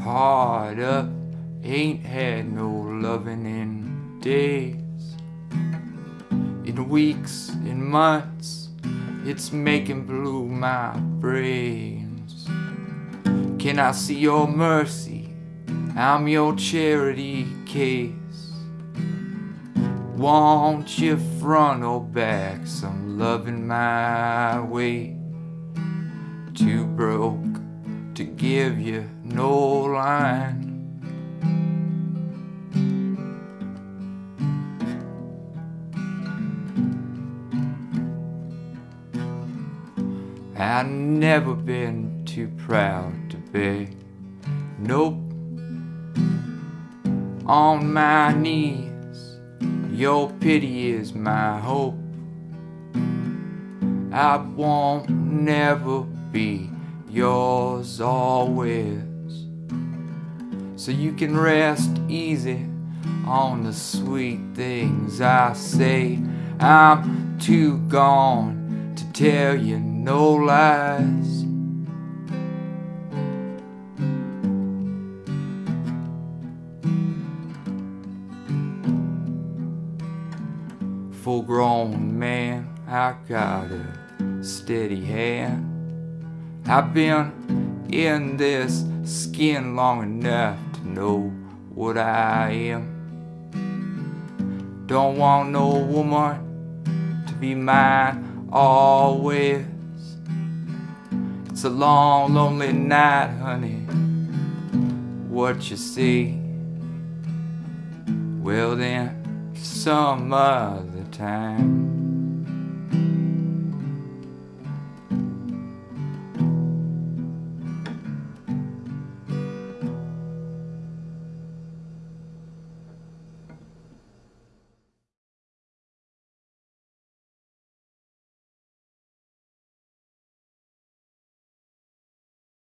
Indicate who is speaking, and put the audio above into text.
Speaker 1: heart up. Ain't had no loving in days. In weeks, in months, it's making blue my brains. Can I see your mercy? I'm your charity case. Won't you front or back some loving my way? Too broke to give you no line. I've never been too proud to beg. Nope. On my knees, your pity is my hope. I won't never be yours always. So you can rest easy on the sweet things I say. I'm too gone to tell you no lies. Full grown man, I got a steady hand. I've been in this skin long enough to know what I am. Don't want no woman to be mine always. It's a long, lonely night, honey. What you see? Well, then, some other time.